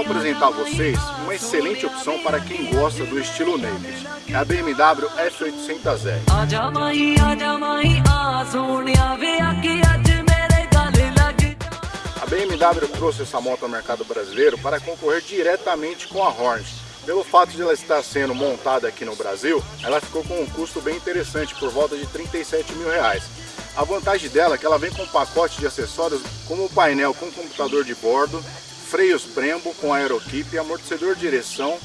apresentar a vocês uma excelente opção para quem gosta do estilo naked. É a BMW F800R. A BMW trouxe essa moto ao mercado brasileiro para concorrer diretamente com a Hornet. Pelo fato de ela estar sendo montada aqui no Brasil, ela ficou com um custo bem interessante, por volta de 37 mil reais. A vantagem dela é que ela vem com um pacote de acessórios como o painel com computador de bordo, freios Brembo com aeroquipe, amortecedor de direção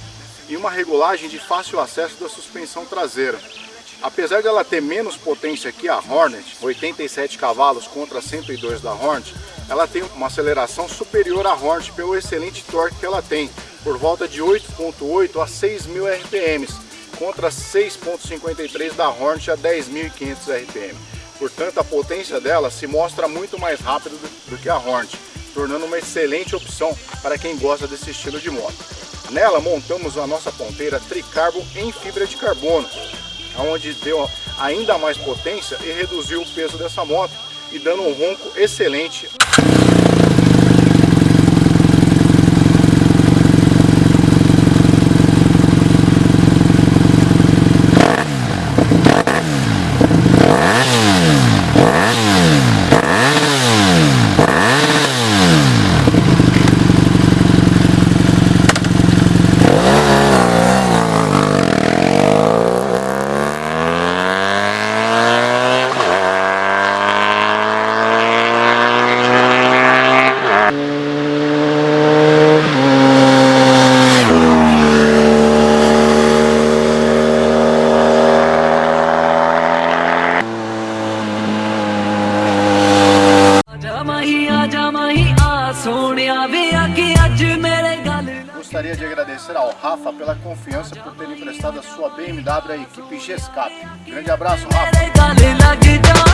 e uma regulagem de fácil acesso da suspensão traseira. Apesar de ela ter menos potência que a Hornet, 87 cavalos contra 102 da Hornet, ela tem uma aceleração superior à Hornet pelo excelente torque que ela tem, por volta de 8.8 a 6.000 RPM, contra 6.53 da Hornet a 10.500 RPM. Portanto, a potência dela se mostra muito mais rápida do que a Hornet tornando uma excelente opção para quem gosta desse estilo de moto. Nela montamos a nossa ponteira Tricarbo em fibra de carbono, onde deu ainda mais potência e reduziu o peso dessa moto e dando um ronco excelente. Gostaria de agradecer ao Rafa pela confiança por ter emprestado a sua BMW à equipe GESCAP. Grande abraço, Rafa!